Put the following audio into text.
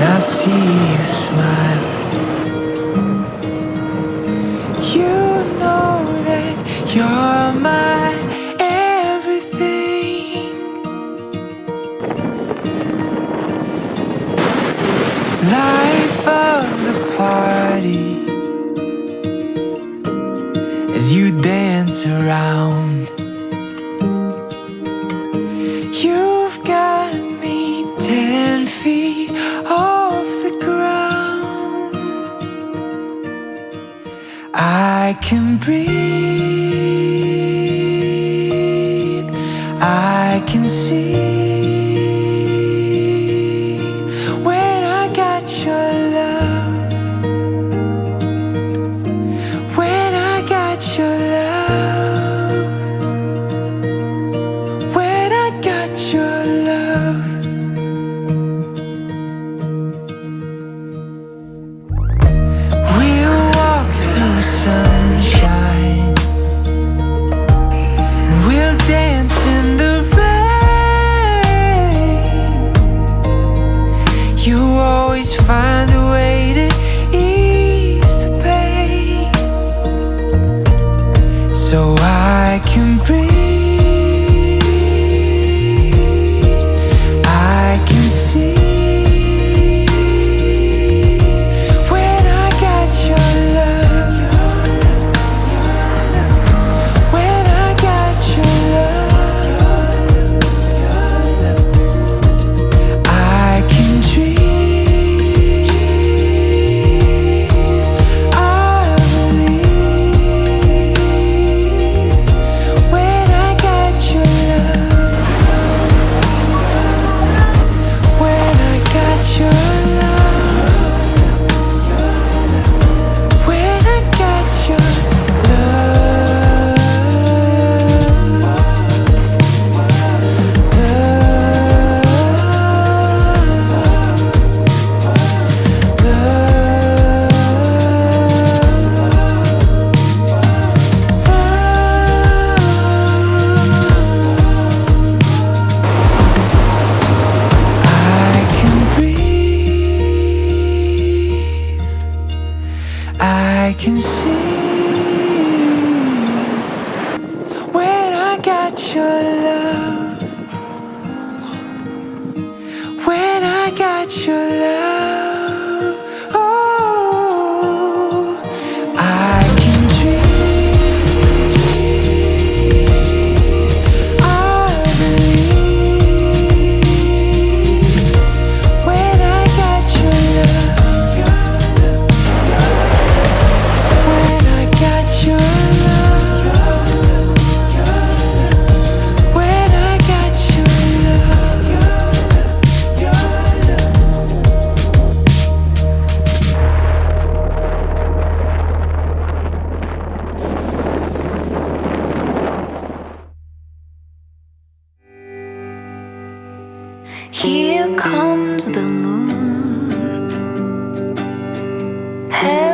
I see you smile. You know that you're my everything. Life of the party. As you dance around. I can breathe. can breathe. can see when I got your love. When I got your love. comes the moon. Hey.